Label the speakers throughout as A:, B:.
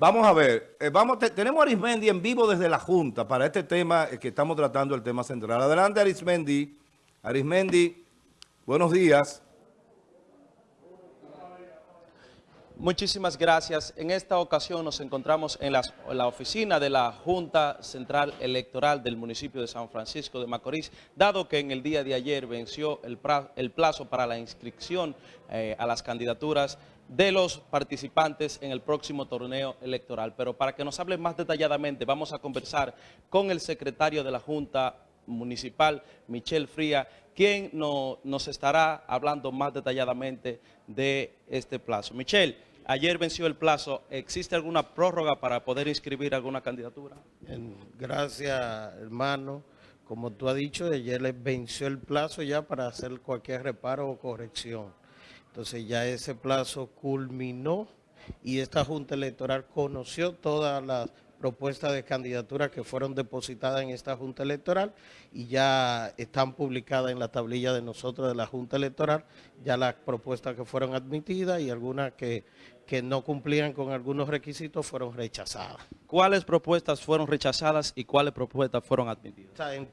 A: Vamos a ver, eh, vamos, tenemos a Arismendi en vivo desde la Junta para este tema eh, que estamos tratando, el tema central. Adelante Arismendi. Arismendi, buenos días.
B: Muchísimas gracias. En esta ocasión nos encontramos en, la oficina de la Junta Central Electoral del municipio de San Francisco de Macorís, dado que en el día de ayer venció el, plazo para la inscripción eh, a las candidaturas de los participantes en el próximo torneo electoral. Pero para que nos hable más detalladamente, vamos a conversar con el secretario de la Junta Municipal, Michelle Fría, quien nos estará hablando más detalladamente de este plazo. Michelle, ayer venció el plazo. ¿Existe alguna prórroga para poder inscribir alguna candidatura?
C: Gracias, hermano. Como tú has dicho, ayer les venció el plazo ya para hacer cualquier reparo o corrección. Entonces ya ese plazo culminó y esta Junta Electoral conoció todas las propuestas de candidatura que fueron depositadas en esta Junta Electoral y ya están publicadas en la tablilla de nosotros de la Junta Electoral, ya las propuestas que fueron admitidas y algunas que, que no cumplían con algunos requisitos fueron rechazadas.
B: ¿Cuáles propuestas fueron rechazadas y cuáles propuestas fueron admitidas?
C: en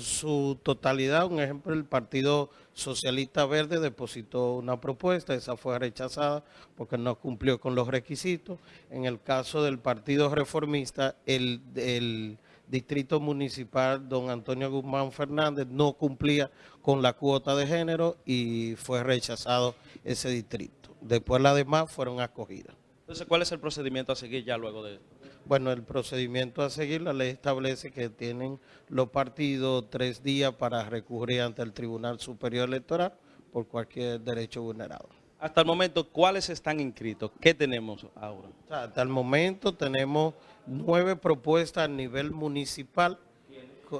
C: su totalidad, un ejemplo, el Partido Socialista Verde depositó una propuesta, esa fue rechazada porque no cumplió con los requisitos. En el caso del Partido Reformista, el, el Distrito Municipal Don Antonio Guzmán Fernández no cumplía con la cuota de género y fue rechazado ese distrito. Después las demás fueron acogidas.
B: Entonces, ¿cuál es el procedimiento a seguir ya luego de
C: Bueno, el procedimiento a seguir, la ley establece que tienen los partidos tres días para recurrir ante el Tribunal Superior Electoral por cualquier derecho vulnerado.
B: Hasta el momento, ¿cuáles están inscritos? ¿Qué tenemos ahora?
C: hasta el momento tenemos nueve propuestas a nivel municipal.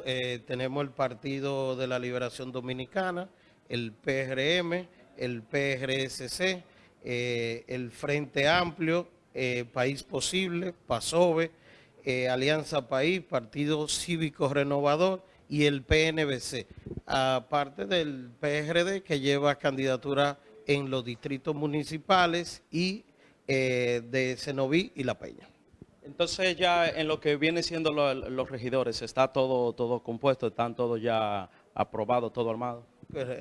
C: Eh, tenemos el Partido de la Liberación Dominicana, el PRM, el PRSC, eh, el Frente Amplio, eh, País Posible, PASOVE, Alianza País, Partido Cívico Renovador y el PNBC, aparte del PRD que lleva candidatura en los distritos municipales y de Cenoví y La Peña.
B: Entonces ya en lo que viene siendo los regidores, ¿está todo, todo compuesto? ¿Están todos ya aprobados, todo armado?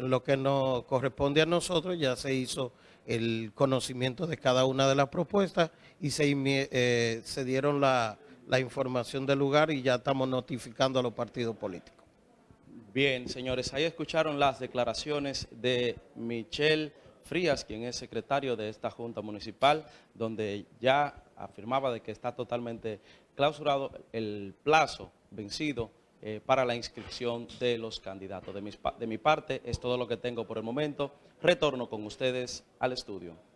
C: lo que nos corresponde a nosotros ya se hizo el conocimiento de cada una de las propuestas y se, eh, se dieron la, la información del lugar y ya estamos notificando a los partidos políticos.
B: Bien, señores, ahí escucharon las declaraciones de Michelle Frías, quien es secretario de esta Junta Municipal, donde ya afirmaba de que está totalmente clausurado el plazo vencido eh, para la inscripción de los candidatos. De de mi parte es todo lo que tengo por el momento. Retorno con ustedes al estudio.